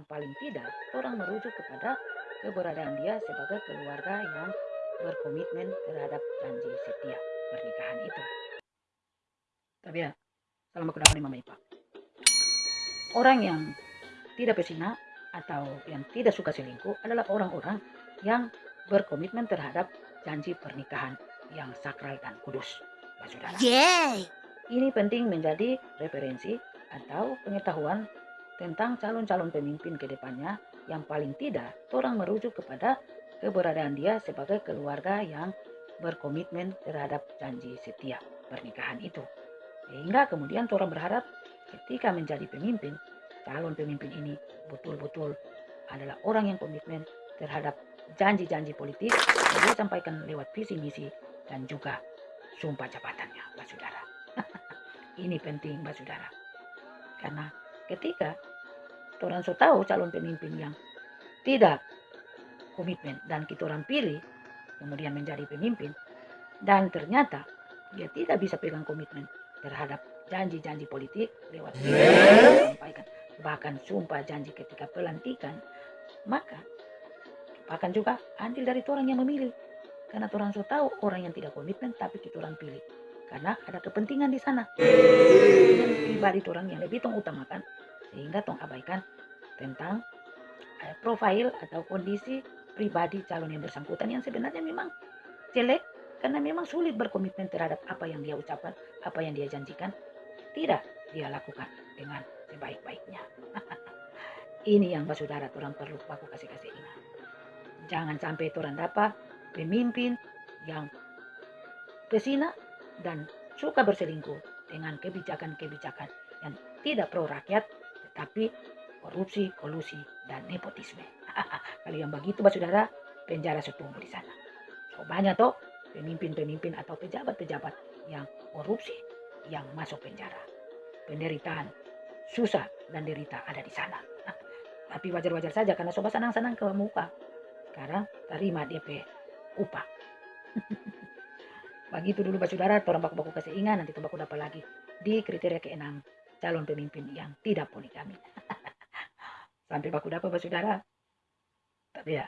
yang paling tidak orang merujuk kepada keberadaan dia sebagai keluarga yang berkomitmen terhadap janji setia pernikahan itu. Tapi ya, salam aku dapat Mama Ipa. Orang yang tidak pesina atau yang tidak suka selingkuh adalah orang-orang yang berkomitmen terhadap janji pernikahan yang sakral dan kudus. Saudara. Yeay! Ini penting menjadi referensi atau pengetahuan tentang calon-calon pemimpin ke depannya yang paling tidak orang merujuk kepada keberadaan dia sebagai keluarga yang berkomitmen terhadap janji setia pernikahan itu. Sehingga kemudian orang berharap ketika menjadi pemimpin, calon pemimpin ini betul-betul adalah orang yang komitmen terhadap janji-janji politik yang dia sampaikan lewat visi misi dan juga sumpah jabatannya, Mbak Saudara. Ini penting, Mbak Saudara. Karena ketika orang so tahu calon pemimpin yang tidak komitmen dan kita orang pilih, kemudian menjadi pemimpin, dan ternyata dia tidak bisa pegang komitmen terhadap janji-janji politik lewat sampaikan bahkan sumpah janji ketika pelantikan maka bahkan juga andil dari orang yang memilih karena orang so tahu orang yang tidak komitmen tapi kita orang pilih. Karena ada kepentingan di sana. Kepentingan pribadi orang yang lebih utamakan. Sehingga tong abaikan tentang eh, profil atau kondisi pribadi calon yang bersangkutan yang sebenarnya memang jelek karena memang sulit berkomitmen terhadap apa yang dia ucapkan, apa yang dia janjikan, tidak dia lakukan dengan sebaik-baiknya. Ini yang saudara orang perlu aku kasih-kasih ingat. Jangan sampai orang dapat pemimpin yang pesina dan suka berselingkuh dengan kebijakan-kebijakan yang tidak pro rakyat tetapi korupsi, kolusi, dan nepotisme. Kalau yang begitu, Pak Saudara, penjara setunggu di sana. So, banyak toh pemimpin-pemimpin atau pejabat-pejabat yang korupsi yang masuk penjara. Penderitaan, susah dan derita ada di sana. Tapi wajar-wajar saja karena sobat senang-senang ke muka. Sekarang terima DP upah. Begitu dulu Pak Saudara, orang baku-baku kasih ingat, nanti baku dapat lagi di kriteria keenam calon pemimpin yang tidak poligami. Sampai baku dapat Saudara. Tapi ya,